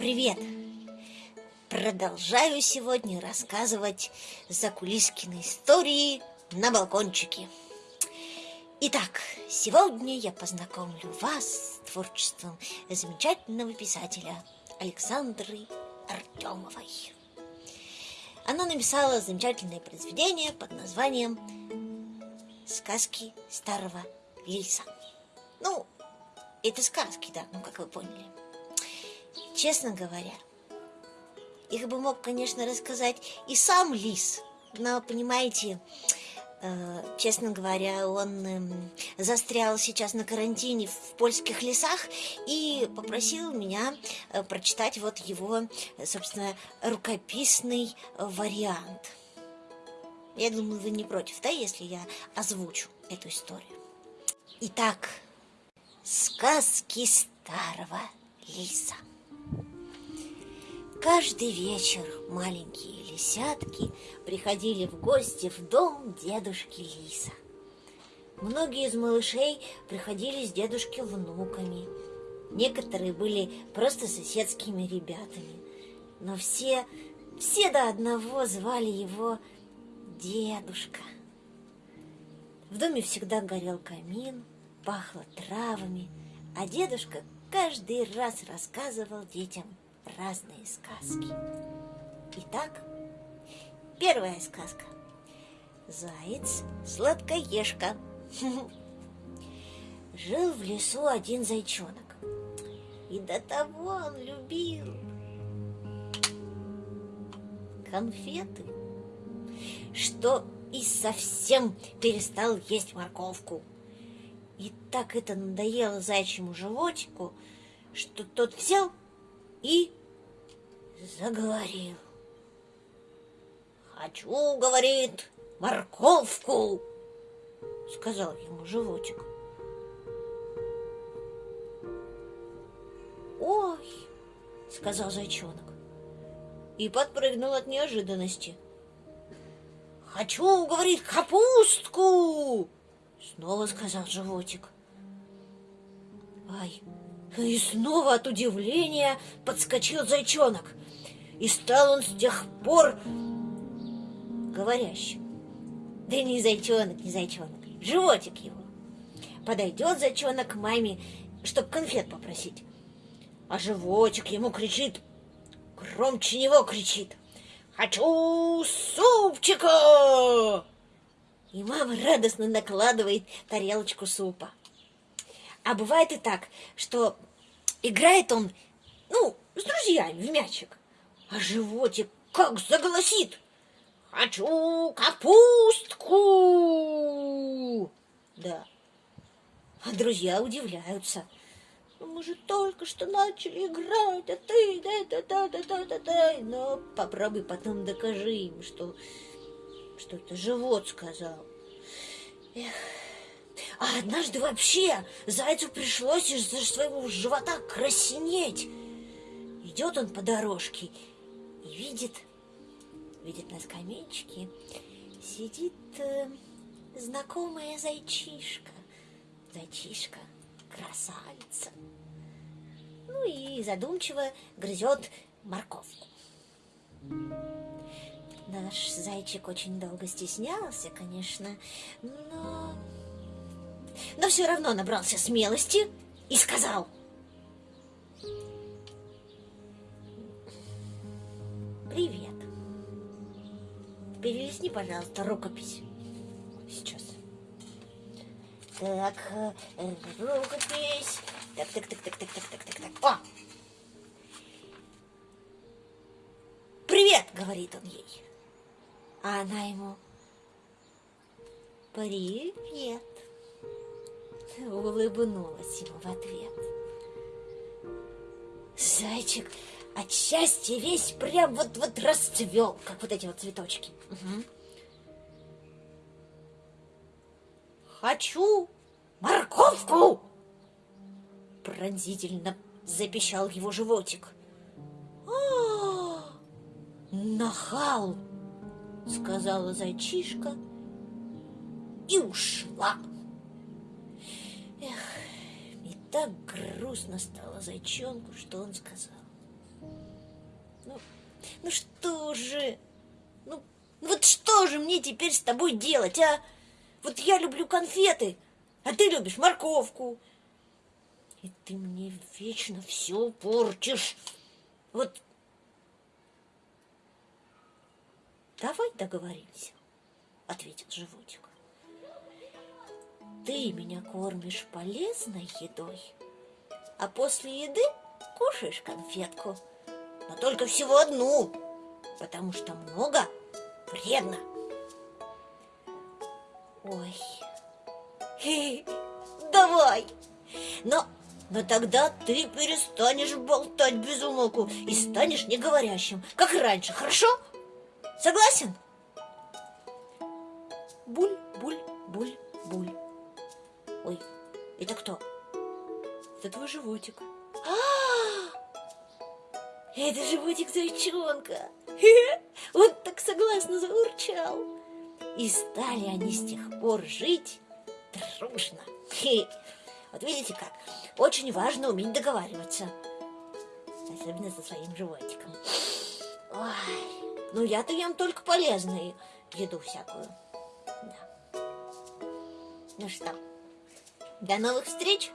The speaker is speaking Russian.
Привет! Продолжаю сегодня рассказывать закулискины истории на балкончике. Итак, сегодня я познакомлю вас с творчеством замечательного писателя Александры Артемовой. Она написала замечательное произведение под названием «Сказки старого лиса». Ну, это сказки, да, ну как вы поняли. Честно говоря, их бы мог, конечно, рассказать и сам лис, но, понимаете, э, честно говоря, он э, застрял сейчас на карантине в польских лесах и попросил меня э, прочитать вот его, собственно, рукописный вариант. Я думаю, вы не против, да, если я озвучу эту историю. Итак, сказки старого лиса. Каждый вечер маленькие лисятки приходили в гости в дом дедушки Лиса. Многие из малышей приходили с дедушки внуками. Некоторые были просто соседскими ребятами. Но все, все до одного звали его дедушка. В доме всегда горел камин, пахло травами, а дедушка каждый раз рассказывал детям разные сказки. Итак, первая сказка. Заяц сладкоежка. Жил в лесу один зайчонок. И до того он любил конфеты, что и совсем перестал есть морковку. И так это надоело зайчьему животику, что тот взял и заговорил. «Хочу, — говорит, — морковку!» — сказал ему животик. «Ой!» — сказал зайчонок и подпрыгнул от неожиданности. «Хочу, — говорит, — капустку!» — снова сказал животик. «Ай!» И снова от удивления подскочил зайчонок. И стал он с тех пор говорящим. Да не зайчонок, не зайчонок, животик его. Подойдет зайчонок к маме, чтоб конфет попросить. А животик ему кричит, громче него кричит. «Хочу супчика!» И мама радостно накладывает тарелочку супа. А бывает и так, что играет он, ну, с друзьями в мячик, а животик как заголосит. «Хочу капустку!» Да. А друзья удивляются. Ну, мы же только что начали играть, а ты да-да-да-да-да-да-да. Но попробуй потом докажи им, что, что это живот сказал. Эх. А однажды вообще зайцу пришлось из-за своего живота краснеть. Идет он по дорожке видит, видит на скамеечке сидит э, знакомая зайчишка. Зайчишка, красавица. Ну и задумчиво грызет морковку. Наш зайчик очень долго стеснялся, конечно, но но все равно набрался смелости и сказал. Привет. Перелистни, пожалуйста, рукопись. Сейчас. Так, э, рукопись. Так, так, так, так, так, так, так, так, так. О! Привет, говорит он ей. А она ему. Привет улыбнулась ему в ответ. Зайчик от счастья весь прям вот-вот расцвел, как вот эти вот цветочки. Угу. «Хочу морковку!» Пронзительно запищал его животик. «А, нахал!» сказала зайчишка и ушла. Эх, и так грустно стало зайчонку, что он сказал. Ну что же? Ну, ну вот что же мне теперь с тобой делать, а? Вот я люблю конфеты, а ты любишь морковку. И ты мне вечно все портишь. Вот давай договоримся, ответил животик. Ты меня кормишь полезной едой, а после еды кушаешь конфетку. Но только всего одну, потому что много вредно. Ой, Хе, давай. Но, но тогда ты перестанешь болтать без умолку и станешь неговорящим, как раньше, хорошо? Согласен? Буль, буль, буль, буль. Ой, это кто? Это твой животик. Это животик зайчонка. Он так согласно заурчал. И стали они с тех пор жить дружно. Вот видите как, очень важно уметь договариваться. Особенно со своим животиком. Ой, ну я-то ем только полезную еду всякую. Да. Ну что, до новых встреч!